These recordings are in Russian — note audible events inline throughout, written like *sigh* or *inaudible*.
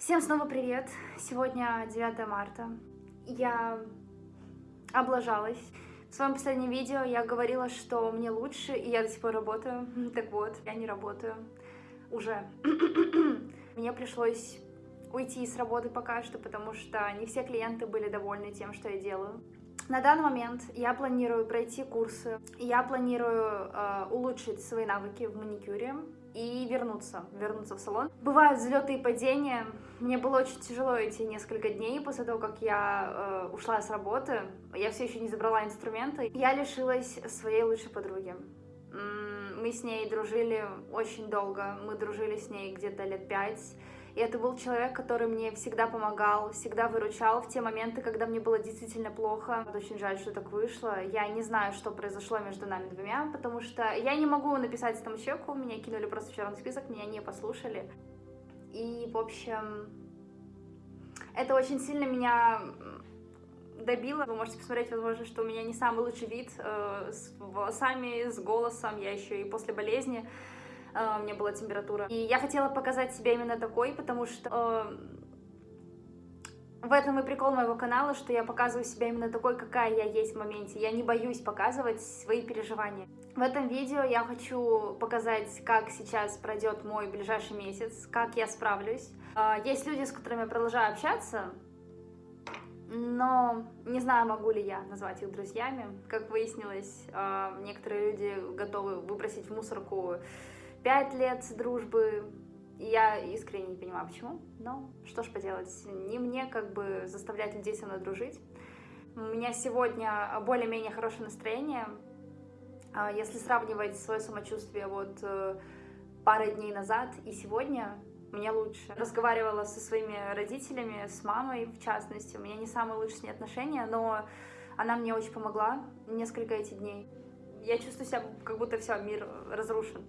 Всем снова привет! Сегодня 9 марта. Я облажалась. В своем последнем видео я говорила, что мне лучше, и я до сих пор работаю. *laughs* Так вот, я не работаю. Уже. *clears throat* Мне пришлось уйти с работы пока что, потому что не все клиенты были довольны тем, что я делаю. На данный момент я планирую пройти курсы, я планирую э, улучшить свои навыки в маникюре и вернуться, вернуться в салон. Бывают взлеты и падения. Мне было очень тяжело эти несколько дней после того, как я э, ушла с работы. Я все еще не забрала инструменты. Я лишилась своей лучшей подруги. Мы с ней дружили очень долго. Мы дружили с ней где-то лет пять. И это был человек, который мне всегда помогал, всегда выручал в те моменты, когда мне было действительно плохо. Очень жаль, что так вышло. Я не знаю, что произошло между нами двумя, потому что я не могу написать этому человеку, меня кинули просто в черный список, меня не послушали. И, в общем, это очень сильно меня добило. Вы можете посмотреть, возможно, что у меня не самый лучший вид э, с волосами, с голосом, я еще и после болезни. А, у меня была температура. И я хотела показать себя именно такой, потому что в этом и прикол моего канала, что я показываю себя именно такой, какая я есть в моменте. Я не боюсь показывать свои переживания. В этом видео я хочу показать, как сейчас пройдет мой ближайший месяц, как я справлюсь. А, есть люди, с которыми я продолжаю общаться, но не знаю, могу ли я назвать их друзьями. Как выяснилось, некоторые люди готовы выбросить в мусорку пять лет дружбы. Я искренне не понимаю, почему, но что ж поделать, не мне как бы заставлять людей со мной дружить. У меня сегодня более-менее хорошее настроение. А, если сравнивать свое самочувствие вот э, пары дней назад и сегодня, мне лучше. Разговаривала со своими родителями, с мамой в частности. У меня не самые лучшие с ней отношения, но она мне очень помогла несколько этих дней. Я чувствую себя, как будто все, мир разрушен.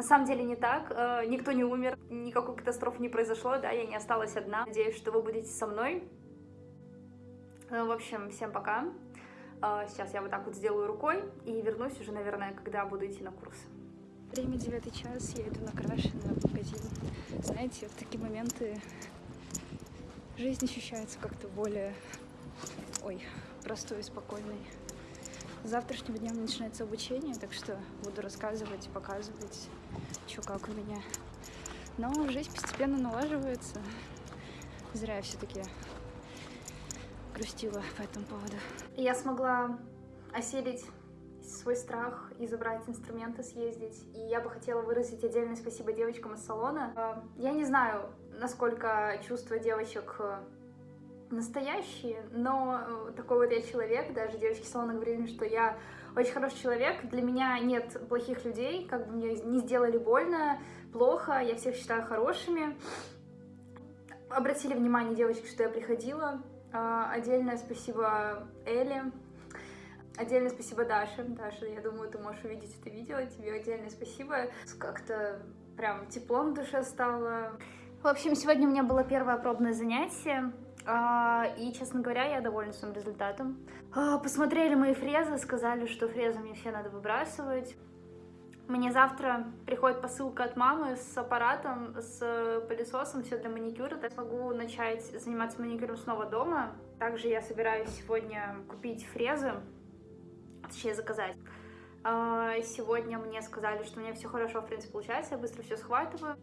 На самом деле не так, э, никто не умер, никакой катастрофы не произошло, да, я не осталась одна. Надеюсь, что вы будете со мной. Э, в общем, всем пока. Э, сейчас я вот так вот сделаю рукой и вернусь уже, наверное, когда буду идти на курсы. Время девятый час, я иду накрашенная в магазин. Знаете, в такие моменты жизнь ощущается как-то более, ой, простой и спокойной. С завтрашнего дня начинается обучение, так что буду рассказывать, показывать, что как у меня. Но жизнь постепенно налаживается. Зря я все-таки грустила по этому поводу. Я смогла осилить свой страх и забрать инструменты, съездить. И я бы хотела выразить отдельное спасибо девочкам из салона. А, я не знаю, насколько чувства девочек настоящие, но э, такой вот я человек, даже девочки салона говорили, что я очень хороший человек, для меня нет плохих людей, как бы мне не сделали больно, плохо, я всех считаю хорошими. Обратили внимание девочки, что я приходила, а, отдельное спасибо Эле, отдельное спасибо Даше, Даша, я думаю, ты можешь увидеть это видео, тебе отдельное спасибо, как-то прям теплом в душе стало. В общем, сегодня у меня было первое пробное занятие, и, честно говоря, я довольна своим результатом. А, посмотрели мои фрезы, сказали, что фрезы мне все надо выбрасывать. Мне завтра приходит посылка от мамы с аппаратом, с пылесосом, все для маникюра. Я смогу начать заниматься маникюром снова дома. Также я собираюсь сегодня купить фрезы, точнее заказать. А, сегодня мне сказали, что у меня все хорошо, в принципе, получается, я быстро все схватываю.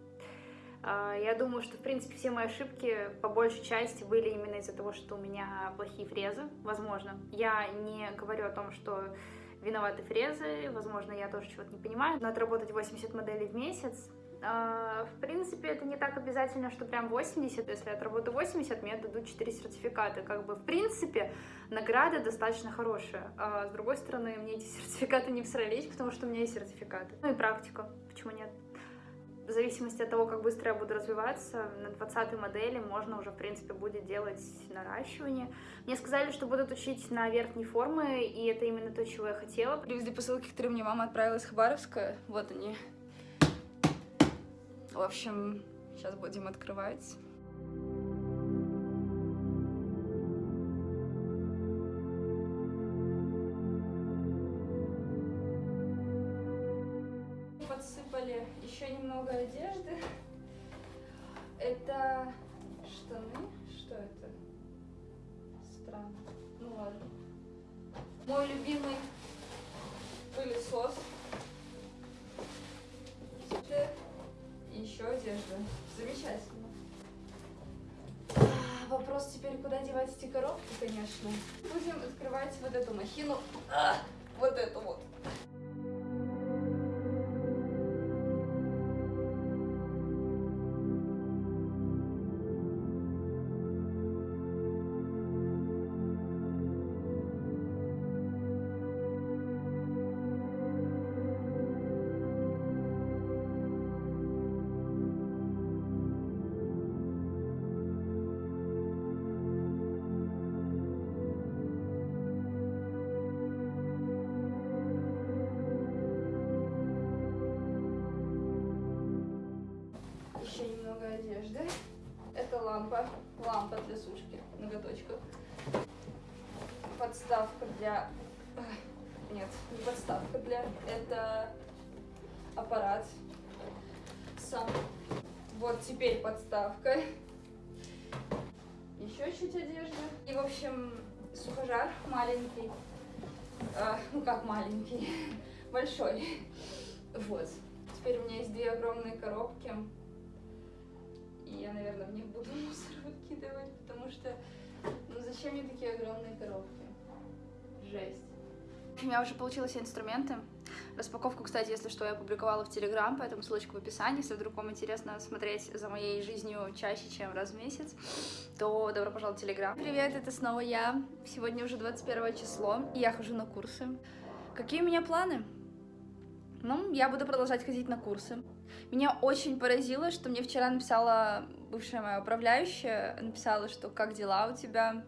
А, я думаю, что, в принципе, все мои ошибки по большей части были именно из-за того, что у меня плохие фрезы, возможно. Я не говорю о том, что виноваты фрезы, возможно, я тоже чего-то не понимаю. Надо работать 80 моделей в месяц. А, в принципе, это не так обязательно, что прям 80. Если я отработаю 80, мне дадут 4 сертификата. Как бы, в принципе, награда достаточно хорошая. А с другой стороны, мне эти *laughs* сертификаты не всрались, потому что у меня есть сертификаты. Ну и практика, почему нет? В зависимости от того, как быстро я буду развиваться, на 20 модели можно уже, в принципе, будет делать наращивание. Мне сказали, что будут учить на верхней формы, и это именно то, чего я хотела. Привезли посылки, которые мне мама отправила из Хабаровска. Вот они. В общем, сейчас будем открывать. много одежды. Это штаны? Что это? Странно. Ну ладно. Мой любимый пылесос. И еще одежда. Замечательно. А, вопрос теперь, куда девать эти коробки, конечно. Будем открывать вот эту махину. А, вот эту вот. Одежды. Это лампа. Лампа для сушки ноготочков. Подставка для... Нет, не подставка для... Это аппарат сам. Вот теперь подставка. Еще чуть одежды. И, в общем, сухожар маленький. А, ну как маленький? *laughs* Большой. Вот. Теперь у меня есть две огромные коробки. И я, наверное, в них буду *laughs* мусор выкидывать, потому что, ну зачем мне такие огромные коробки? Жесть. У меня уже получилось все инструменты. Распаковку, кстати, если что, я опубликовала в Телеграм, поэтому ссылочка в описании. Если вдруг вам интересно смотреть за моей жизнью чаще, чем раз в месяц, то добро пожаловать в Телеграм. Привет, это снова я. Сегодня уже 21 число, и я хожу на курсы. Какие у меня планы? Ну, я буду продолжать ходить на курсы. Меня очень поразило, что мне вчера написала бывшая моя управляющая, написала, что как дела у тебя,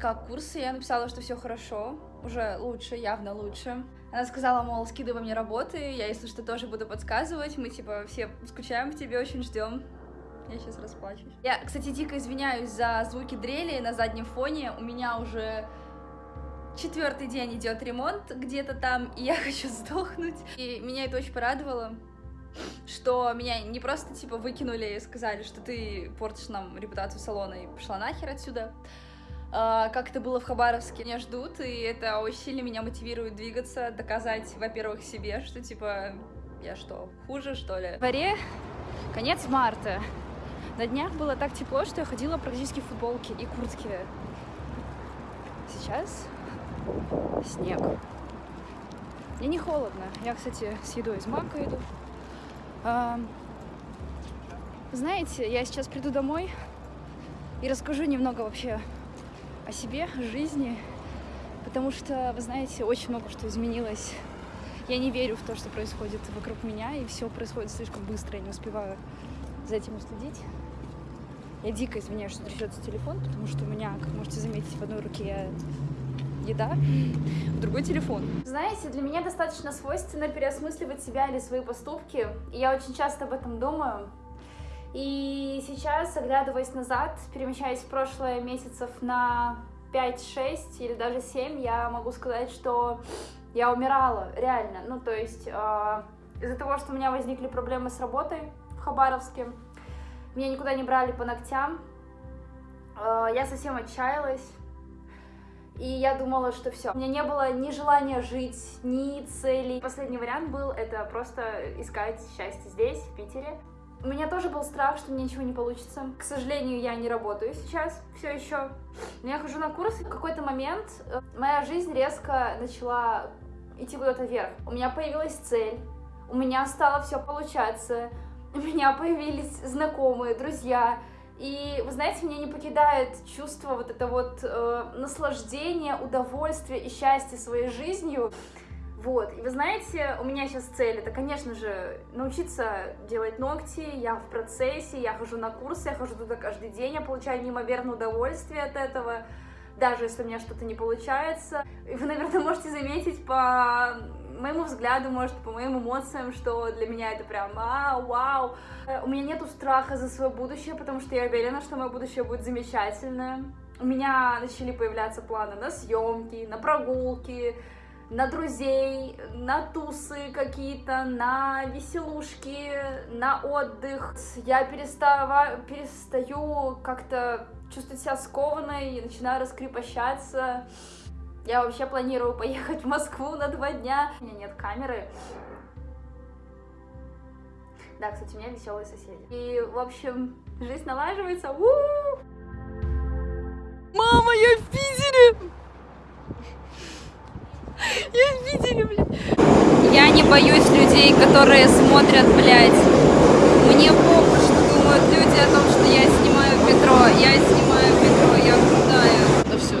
как курсы, я написала, что все хорошо, уже лучше, явно лучше. Она сказала, мол, скидывай мне работы, я, если что, тоже буду подсказывать, мы, типа, все скучаем по тебе, очень ждем. Я сейчас расплачусь. Я, кстати, дико извиняюсь за звуки дрели на заднем фоне, у меня уже четвертый день идет ремонт где-то там, и я *laughs* хочу сдохнуть. И меня это очень порадовало, что меня не просто типа выкинули и сказали, что ты портишь нам репутацию салона и пошла нахер отсюда. А, как это было в Хабаровске, меня ждут, и это очень сильно меня мотивирует двигаться, доказать, во-первых, себе, что типа я что, хуже, что ли? В дворе конец марта. На днях было так тепло, что я ходила практически в футболке и куртке. Сейчас снег. Мне не холодно. Я, кстати, с едой из Мака иду. А, знаете, я сейчас приду домой и расскажу немного вообще о себе, о жизни, потому что, вы знаете, очень много что изменилось. Я не верю в то, что происходит вокруг меня, и все происходит слишком быстро, я не успеваю за этим уследить. Я дико извиняюсь, что трясется телефон, потому что у меня, как можете заметить, в одной руке еда, в другой телефон. Знаете, для меня достаточно свойственно переосмысливать себя или свои поступки, я очень часто об этом думаю. И сейчас, оглядываясь назад, перемещаясь в прошлое месяцев на 5-6 или даже 7, я могу сказать, что я умирала, реально. Ну, то есть э, из-за того, что у меня возникли проблемы с работой в Хабаровске, меня никуда не брали по ногтям, э, я совсем отчаялась. И я думала, что все. У меня не было ни желания жить, ни целей. Последний вариант был это просто искать счастье здесь, в Питере. У меня тоже был страх, что мне ничего не получится. К сожалению, я не работаю сейчас все еще. Но я хожу на курсы. В какой-то момент э, моя жизнь резко начала идти куда-то вверх. У меня появилась цель, у меня стало все получаться, у меня появились знакомые, друзья. И, вы знаете, меня не покидает чувство вот это вот э, наслаждения, удовольствия и счастья своей жизнью. Вот, и вы знаете, у меня сейчас цель, это, конечно же, научиться делать ногти, я в процессе, я хожу на курсы, я хожу туда каждый день, я получаю неимоверное удовольствие от этого, даже если у меня что-то не получается. И вы, наверное, можете заметить по моему взгляду, может, по моим эмоциям, что для меня это прям а, вау. У меня нету страха за свое будущее, потому что я уверена, что мое будущее будет замечательное. У меня начали появляться планы на съемки, на прогулки, на друзей, на тусы какие-то, на веселушки, на отдых. Я перестава, перестаю как-то чувствовать себя скованной начинаю раскрепощаться. Я вообще планирую поехать в Москву на два дня. У меня нет камеры. Да, кстати, у меня веселые соседи. И, в общем, жизнь налаживается. У-у-у! Мама, я в Питере! Я в Питере, блядь. Я не боюсь людей, которые смотрят, блядь. Мне похуй, что думают люди о том, что я снимаю в метро. Я снимаю в метро, я крутая. Да все.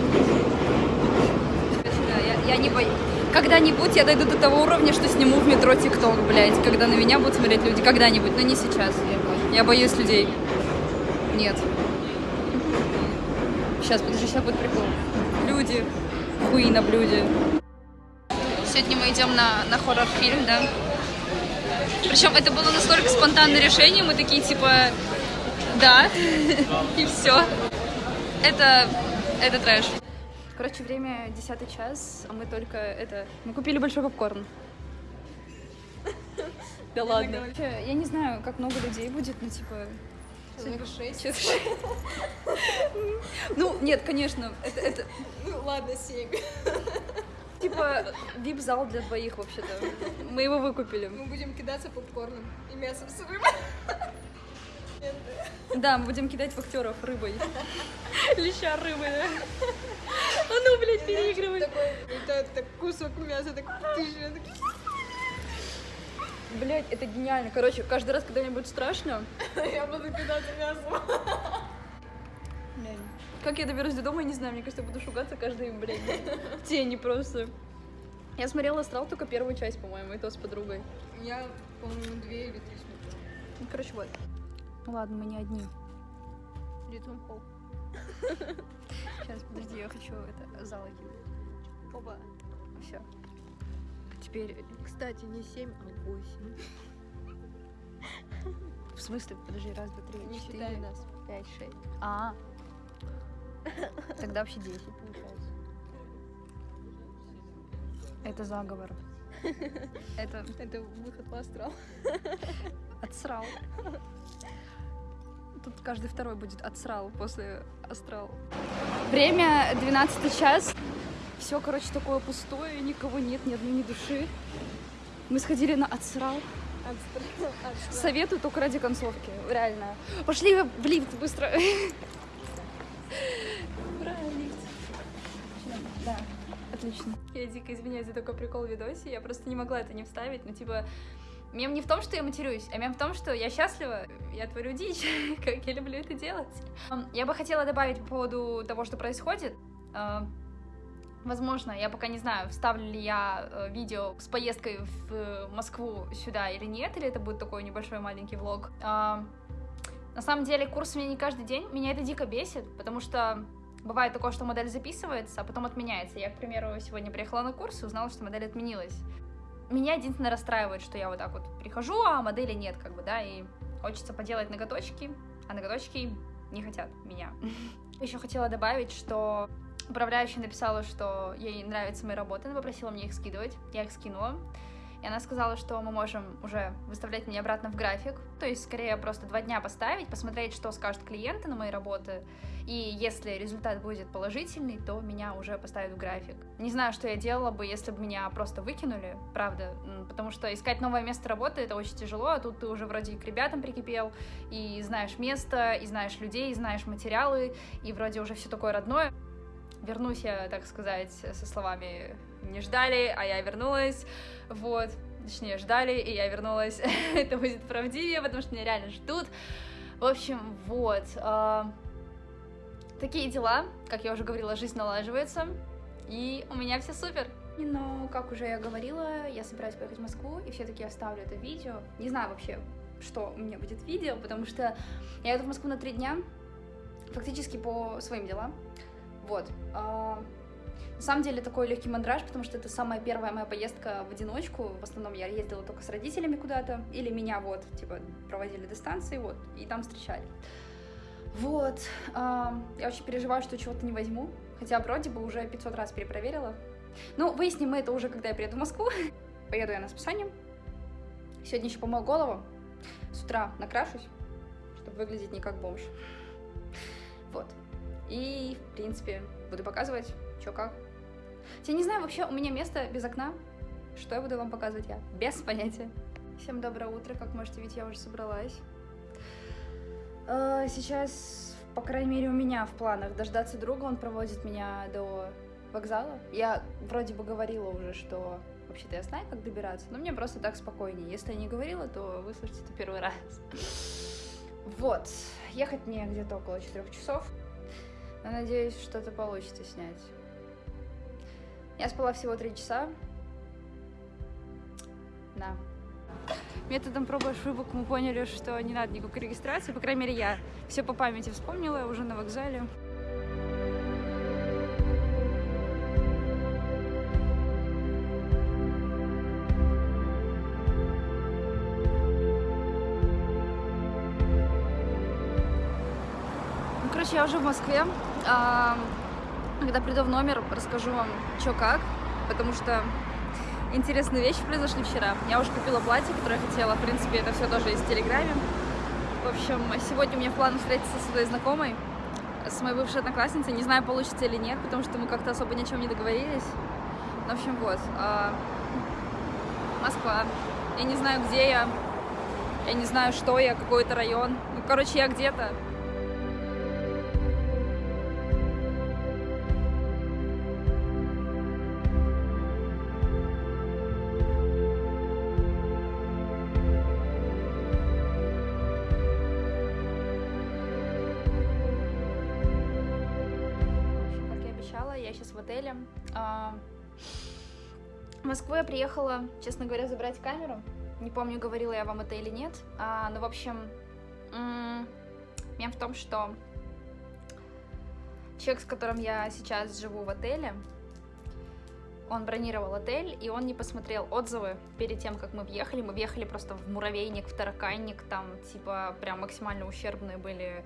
Я, я не боюсь. Когда-нибудь я дойду до того уровня, что сниму в метро ТикТок, блядь. Когда на меня будут смотреть люди. Когда-нибудь, но не сейчас. Я, боюсь людей. Нет. Сейчас, подожди, сейчас будет прикол. Люди. Хуи на блюде. Сегодня мы идем на, на хоррор-фильм, да? Причем это было настолько спонтанное решение, мы такие типа, да, *laughs* и все. Это, это трэш. Короче, время 10 час, а мы только это... Мы купили большой попкорн. *laughs* Да ладно. Я не знаю, как много людей будет, но типа... Человек шесть. Человек шесть. *laughs* Ну, нет, конечно, это, это Ну ладно, семь. *laughs* типа вип-зал для двоих вообще-то. Мы его выкупили. Мы будем кидаться попкорном и мясом с рыбой. Да, мы будем кидать в актеров рыбой. *laughs* Леща рыбы, да? А ну, блядь, переигрывай. Такой, так кусок мяса, так ты же, так, Блядь, это гениально. Короче, каждый раз, когда мне будет страшно, *laughs* я буду кидаться мясом. блядь, как я доберусь до дома, я не знаю. Мне кажется, я буду шугаться каждый, блядь, *laughs* тени просто. Я смотрела «Астрал» только первую часть, по-моему, и то с подругой. Я, по-моему, две или три смотрела. Короче, вот. Ну ладно, мы не одни. Ритм холл. *laughs* Сейчас, подожди, я хочу это зал кинуть. Оба. Все. Теперь, Кстати, не семь, а восемь. *laughs* в смысле, подожди, раз, два, три, Не четыре, нас. пять, шесть. А. *laughs* Тогда вообще 10 получается. Это заговор. Это Это выход в астрал. отсрал. Тут каждый второй будет отсрал после астрал. Время 12 час. Все, короче, такое пустое, никого нет, ни одной ни души. Мы сходили на отсрал. Советую только ради концовки, реально. Пошли в лифт быстро. Ура, лифт. Да, отлично. Я дико извиняюсь за такой прикол в видосе, я просто не могла это не вставить, ну типа... Мем не в том, что я матерюсь, а мем в том, что я счастлива, я творю дичь, *laughs* как я люблю это делать. Я бы хотела добавить по поводу того, что происходит. А, Возможно, я пока не знаю, вставлю ли я э, видео с поездкой в э, Москву сюда или нет, или это будет такой небольшой маленький влог. А, на самом деле, курс у меня не каждый день, меня это дико бесит, потому что бывает такое, что модель записывается, а потом отменяется. Я, к примеру, сегодня приехала на курс и узнала, что модель отменилась. Меня единственное расстраивает, что я вот так вот прихожу, а модели нет, как бы, да, и хочется поделать ноготочки, а ноготочки не хотят меня. *laughs* Еще хотела добавить, что управляющая написала, что ей нравятся мои работы, она попросила мне их скидывать, я их скинула. И она сказала, что мы можем уже выставлять меня обратно в график. То есть, скорее, просто два дня поставить, посмотреть, что скажут клиенты на мои работы. И если результат будет положительный, то меня уже поставят в график. Не знаю, что я делала бы, если бы меня просто выкинули, правда. Потому что искать новое место работы это очень тяжело, а тут ты уже вроде к ребятам прикипел, и знаешь место, и знаешь людей, и знаешь материалы, и вроде уже все такое родное. Вернусь я, так сказать, со словами «не ждали, а я вернулась». Вот, точнее, ждали, и я вернулась. *laughs* Это будет правдивее, потому что меня реально ждут. В общем, вот. а, Такие дела. Как я уже говорила, жизнь налаживается. И у меня все супер. Но, как уже я говорила, я собираюсь поехать в Москву, и все-таки оставлю это видео. Не знаю вообще, что у меня будет видео, потому что я еду в Москву на три дня, фактически по своим делам. Вот. А, На самом деле такой легкий мандраж, потому что это самая первая моя поездка в одиночку. В основном я ездила только с родителями куда-то, или меня вот, типа, проводили до станции, вот, и там встречали. Вот. а, Я очень переживаю, что чего-то не возьму, хотя вроде бы уже 500 раз перепроверила. Ну, выясним мы это уже, когда я приеду в Москву. *laughs* Поеду я на списание. Сегодня еще помою голову. С утра накрашусь, чтобы выглядеть не как бомж. Вот. И, в принципе, буду показывать, что как. Я не знаю, вообще у меня место без окна. Что я буду вам показывать я? Без понятия. Всем доброе утро. Как можете видеть, я уже собралась. Э, Сейчас, по крайней мере, у меня в планах дождаться друга. Он проводит меня до вокзала. Я вроде бы говорила уже, что вообще-то я знаю, как добираться, но мне просто так спокойнее. Если я не говорила, то выслушайте это первый раз. Вот. Ехать мне где-то около четырех часов. Но надеюсь, что-то получится снять. Я спала всего три часа. Да. Методом пробы и ошибок мы поняли, что не надо никакой регистрации. По крайней мере, я все по памяти вспомнила уже на вокзале. Короче, я уже в Москве. А, Когда приду в номер, расскажу вам, что как, потому что интересные вещи произошли вчера. Я уже купила платье, которое я хотела. В принципе, это все тоже в Телеграме. В общем, сегодня у меня в встретиться со своей знакомой, с моей бывшей одноклассницей. Не знаю, получится или нет, потому что мы как-то особо ни о чем не договорились. Ну, в общем, вот. а, Москва. Я не знаю, где я. Я не знаю, что я, какой это район. Ну, короче, я где-то. В отеле. А, В Москву я приехала, честно говоря, забрать камеру. Не помню, говорила я вам это или нет. А, но, в общем, мем в том, что человек, с которым я сейчас живу в отеле, он бронировал отель, и он не посмотрел отзывы перед тем, как мы въехали. Мы въехали просто в муравейник, в тараканник, там, типа, прям максимально ущербные были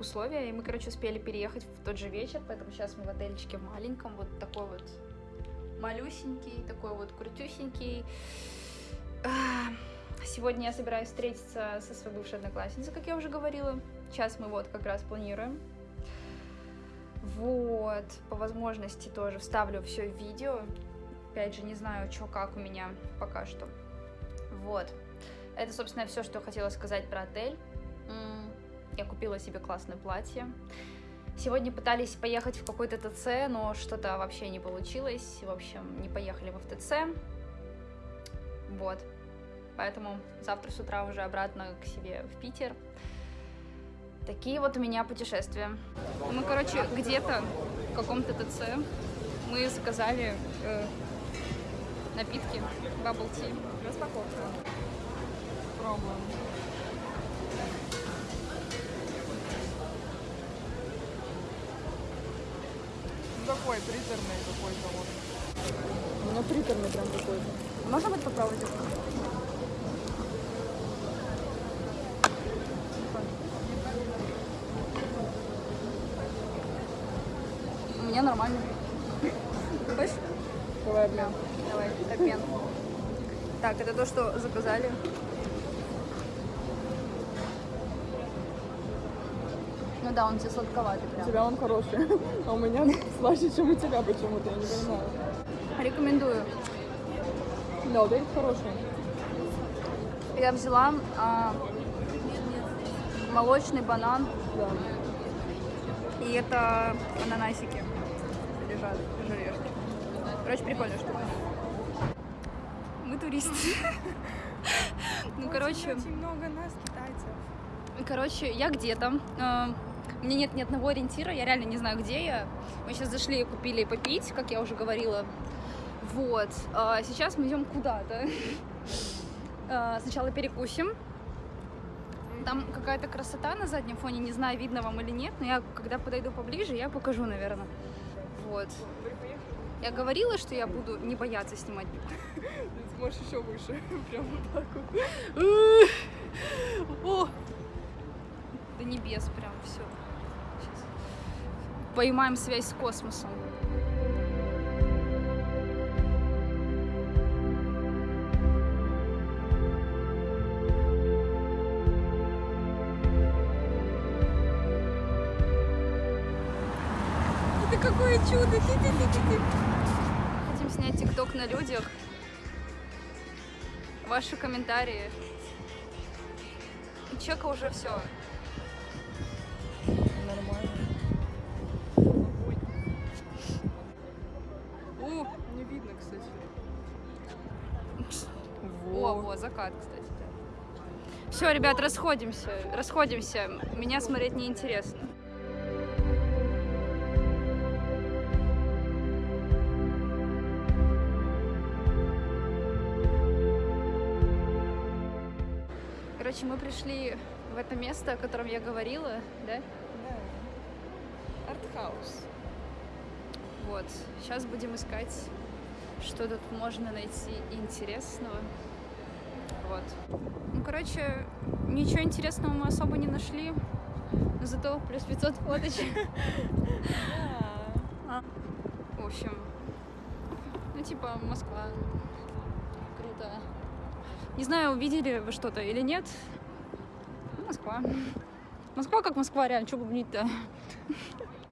условия. И мы, короче, успели переехать в тот же вечер, поэтому сейчас мы в отельчике маленьком, вот такой вот малюсенький, такой вот крутюсенький. А, Сегодня я собираюсь встретиться со своей бывшей одноклассницей, как я уже говорила. Сейчас мы вот как раз планируем. Вот, по возможности тоже вставлю все в видео. Опять же, не знаю, что как у меня пока что. Вот. Это, собственно, все, что я хотела сказать про отель. Я купила себе классное платье. Сегодня пытались поехать в какой-то ТЦ, но что-то вообще не получилось. В общем, не поехали мы в ТЦ. Вот. Поэтому завтра с утра уже обратно к себе в Питер. Такие вот у меня путешествия. Мы, короче, где-то в каком-то ТЦ мы заказали э, напитки, bubble tea. Распаковка. Пробуем. Ну, такой приторный какой-то вот. У меня приторный прям какой-то. Можно будет попробовать? Нормально. Хочешь? Давай обмен. Давай, обмен. Так, это то, что заказали. Ну да, он тебе сладковатый У прям. тебя он хороший, *laughs* а у меня слаще, чем у тебя почему-то, я не понимаю. Рекомендую. Да, вот этот хороший. Я взяла а, молочный банан, Да. и это ананасики желешки. Короче, прикольная штука. Мы туристы. *laughs* Ну, короче, Очень много нас, китайцев. короче, я где-то. а, У меня нет ни одного ориентира, я реально не знаю, где я. Мы сейчас зашли и купили попить, как я уже говорила. Вот. а Сейчас мы идем куда-то. *laughs* А, Сначала перекусим. Там какая-то красота на заднем фоне, не знаю, видно вам или нет, но я, когда подойду поближе, я покажу, наверное. Вот. Я говорила, что я буду не бояться снимать. *laughs* Ты можешь еще выше. *laughs* Прям вот так вот. *laughs* О! До небес прям все. Поймаем связь с космосом. Какое чудо! Хотим снять тикток на людях. Ваши комментарии. У Чека уже все. Нормально. У, Не видно, кстати. О, во, закат, кстати. Все, ребят, расходимся. Расходимся. Меня смотреть неинтересно. Короче, мы пришли в это место, о котором я говорила, да? Да. Артхаус. Вот. Сейчас будем искать, что тут можно найти интересного. Вот. Ну, короче, ничего интересного мы особо не нашли. Но зато плюс 500 фоточек. *laughs* Да. В общем, ну, типа, Москва. Круто. Не знаю, увидели вы что-то или нет. Москва. Москва как Москва, реально, что бубнить-то?